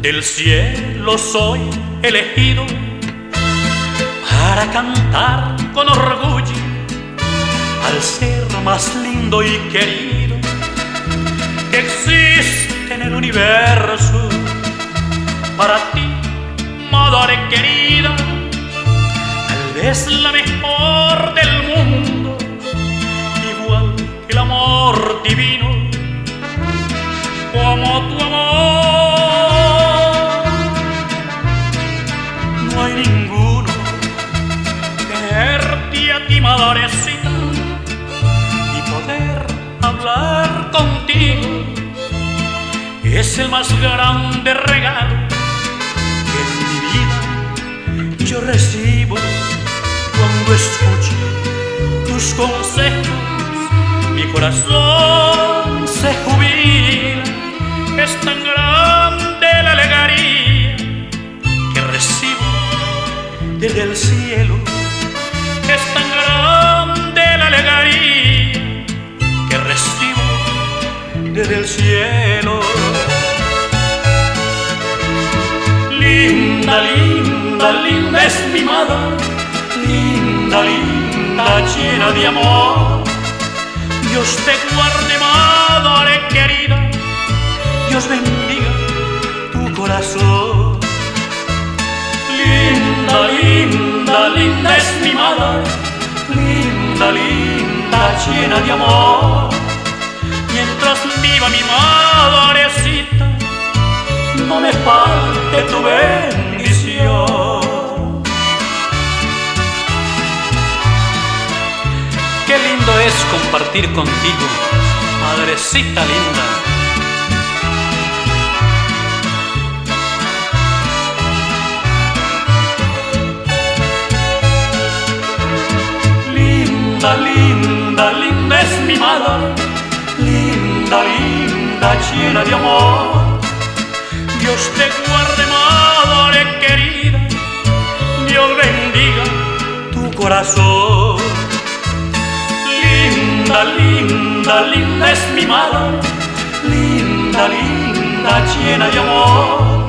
Del cielo soy elegido para cantar con orgullo al ser más lindo y querido que existe en el universo. Para ti, madre querida, tal vez la mejor del y poder hablar contigo es el más grande regalo que en mi vida yo recibo cuando escucho tus consejos. Mi corazón se jubila, es tan grande la alegría que recibo desde el cielo. Es tan desde el cielo. Linda, linda, linda es mi madre, linda, linda, llena de amor. Dios te guarde, madre querida, Dios bendiga tu corazón. Linda, linda, linda es mi madre, linda, linda, llena de amor. Viva mi madrecita, no me falte tu bendición. Qué lindo es compartir contigo, madrecita linda. Linda, linda, linda es mi madre, linda, llena de amor. Dios te guarde, madre querida, Dios bendiga tu corazón. Linda, linda, linda es mi madre, linda, linda, llena de amor.